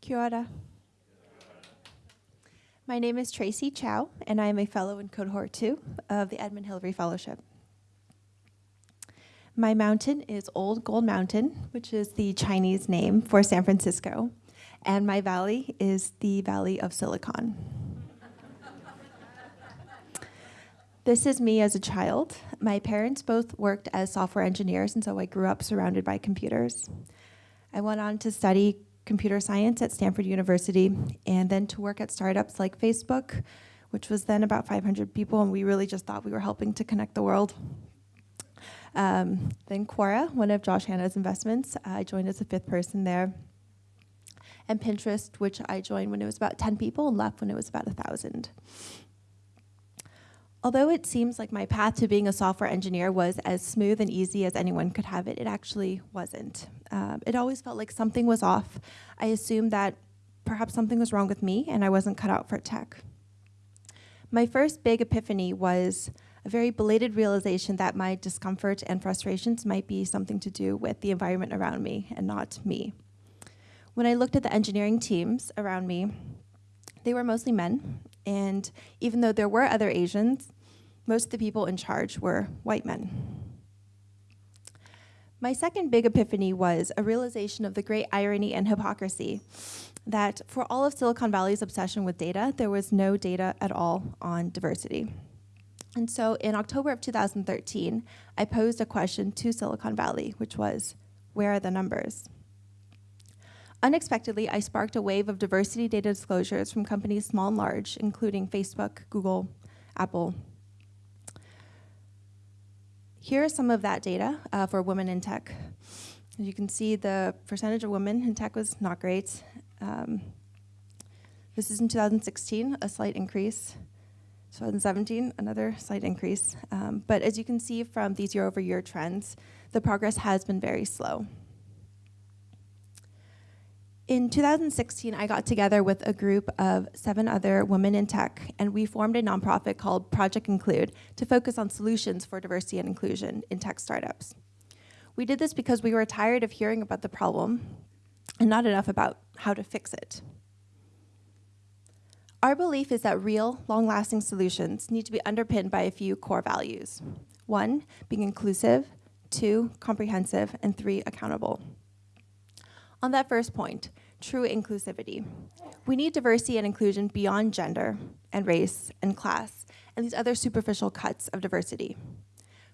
Kia ora. My name is Tracy Chou, and I am a fellow in cohort two of the Edmund Hillary Fellowship. My mountain is Old Gold Mountain, which is the Chinese name for San Francisco, and my valley is the Valley of Silicon. This is me as a child. My parents both worked as software engineers, and so I grew up surrounded by computers. I went on to study computer science at Stanford University, and then to work at startups like Facebook, which was then about 500 people, and we really just thought we were helping to connect the world. Um, then Quora, one of Josh Hannah's investments, I joined as a fifth person there. And Pinterest, which I joined when it was about 10 people and left when it was about 1,000. Although it seems like my path to being a software engineer was as smooth and easy as anyone could have it, it actually wasn't. Um, it always felt like something was off. I assumed that perhaps something was wrong with me and I wasn't cut out for tech. My first big epiphany was a very belated realization that my discomfort and frustrations might be something to do with the environment around me and not me. When I looked at the engineering teams around me, they were mostly men, and even though there were other Asians, most of the people in charge were white men. My second big epiphany was a realization of the great irony and hypocrisy that for all of Silicon Valley's obsession with data, there was no data at all on diversity. And so in October of 2013, I posed a question to Silicon Valley, which was, where are the numbers? Unexpectedly, I sparked a wave of diversity data disclosures from companies small and large, including Facebook, Google, Apple. Here is some of that data uh, for women in tech. As you can see, the percentage of women in tech was not great. Um, this is in 2016, a slight increase. 2017, another slight increase. Um, but as you can see from these year-over-year -year trends, the progress has been very slow. In 2016, I got together with a group of seven other women in tech, and we formed a nonprofit called Project Include to focus on solutions for diversity and inclusion in tech startups. We did this because we were tired of hearing about the problem and not enough about how to fix it. Our belief is that real, long-lasting solutions need to be underpinned by a few core values. One, being inclusive, two, comprehensive, and three, accountable. On that first point, true inclusivity. We need diversity and inclusion beyond gender and race and class and these other superficial cuts of diversity.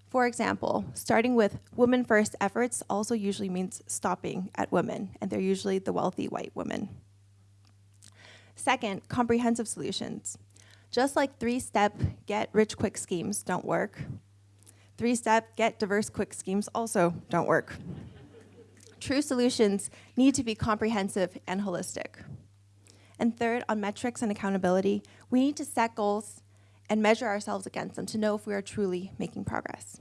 For example, starting with women first efforts also usually means stopping at women, and they're usually the wealthy white women. Second, comprehensive solutions. Just like three-step get rich quick schemes don't work, three-step get diverse quick schemes also don't work. True solutions need to be comprehensive and holistic. And third, on metrics and accountability, we need to set goals and measure ourselves against them to know if we are truly making progress.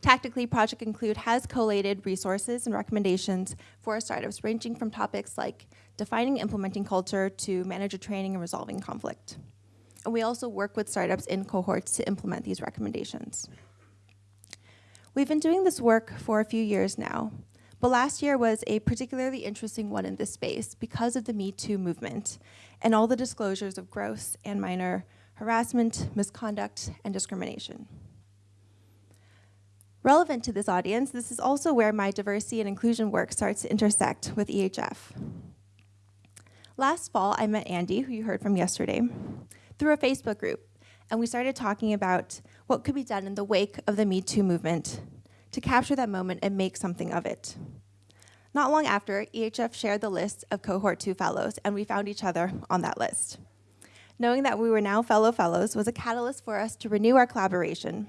Tactically, Project Include has collated resources and recommendations for startups ranging from topics like defining implementing culture to manager training and resolving conflict. And we also work with startups in cohorts to implement these recommendations. We've been doing this work for a few years now, but last year was a particularly interesting one in this space because of the Me Too movement and all the disclosures of gross and minor harassment, misconduct, and discrimination. Relevant to this audience, this is also where my diversity and inclusion work starts to intersect with EHF. Last fall, I met Andy, who you heard from yesterday, through a Facebook group, and we started talking about what could be done in the wake of the Me Too movement to capture that moment and make something of it. Not long after, EHF shared the list of Cohort 2 fellows, and we found each other on that list. Knowing that we were now fellow fellows was a catalyst for us to renew our collaboration.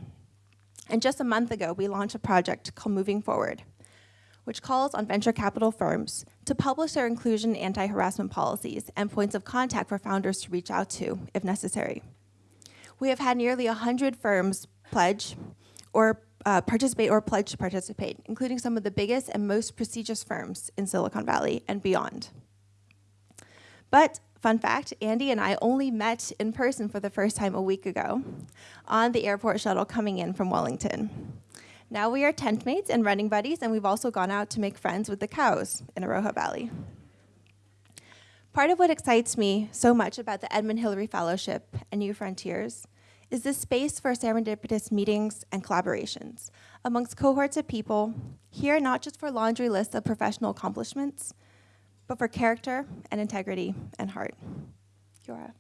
And just a month ago, we launched a project called Moving Forward, which calls on venture capital firms to publish their inclusion anti-harassment policies and points of contact for founders to reach out to, if necessary. We have had nearly 100 firms pledge or uh, participate or pledge to participate, including some of the biggest and most prestigious firms in Silicon Valley and beyond. But Fun fact Andy and I only met in person for the first time a week ago on the airport shuttle coming in from Wellington. Now we are tent mates and running buddies, and we've also gone out to make friends with the cows in Aroha Valley. Part of what excites me so much about the Edmund Hillary Fellowship and New Frontiers is this space for serendipitous meetings and collaborations amongst cohorts of people here not just for laundry lists of professional accomplishments, but for character and integrity and heart. Ora.